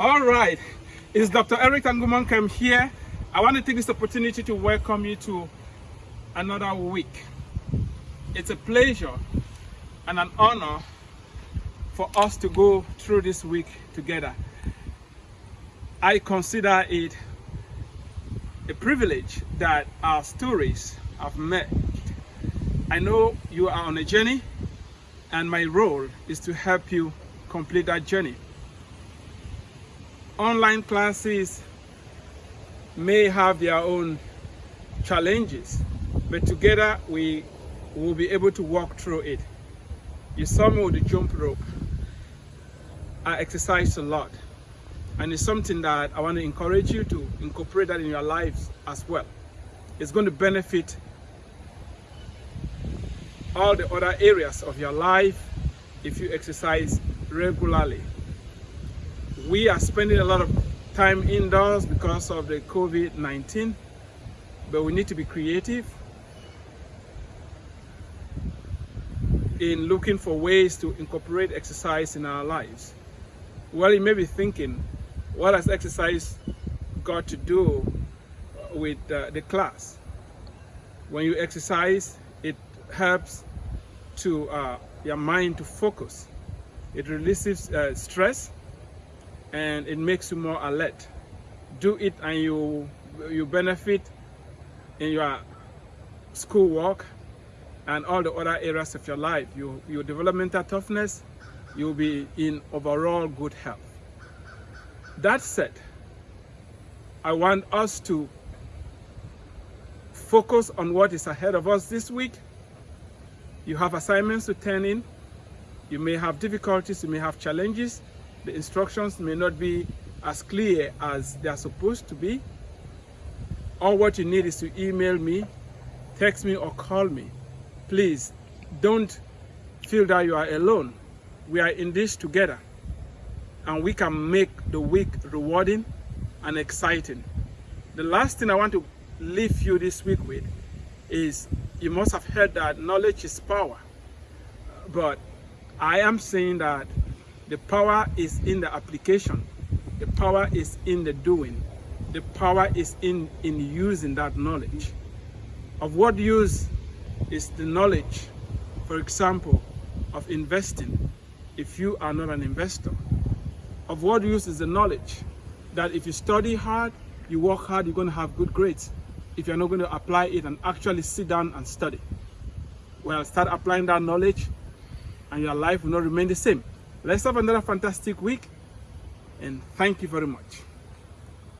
All right, it's Dr. Eric Tangumonkem here. I want to take this opportunity to welcome you to another week. It's a pleasure and an honor for us to go through this week together. I consider it a privilege that our stories have met. I know you are on a journey and my role is to help you complete that journey online classes may have their own challenges, but together we will be able to walk through it. You saw me with the jump rope. I exercise a lot, and it's something that I want to encourage you to incorporate that in your lives as well. It's going to benefit all the other areas of your life if you exercise regularly we are spending a lot of time indoors because of the COVID-19, but we need to be creative in looking for ways to incorporate exercise in our lives. Well, you may be thinking, what has exercise got to do with uh, the class? When you exercise, it helps to uh, your mind to focus. It releases uh, stress and it makes you more alert. Do it and you you benefit in your schoolwork and all the other areas of your life. You, your developmental toughness, you'll be in overall good health. That said, I want us to focus on what is ahead of us this week. You have assignments to turn in. You may have difficulties, you may have challenges, the instructions may not be as clear as they are supposed to be. All what you need is to email me, text me or call me. Please don't feel that you are alone. We are in this together and we can make the week rewarding and exciting. The last thing I want to leave you this week with is you must have heard that knowledge is power. But I am saying that the power is in the application. The power is in the doing. The power is in, in using that knowledge. Of what use is the knowledge, for example, of investing if you are not an investor? Of what use is the knowledge that if you study hard, you work hard, you're going to have good grades. If you're not going to apply it and actually sit down and study. Well, start applying that knowledge and your life will not remain the same. Let's have another fantastic week and thank you very much.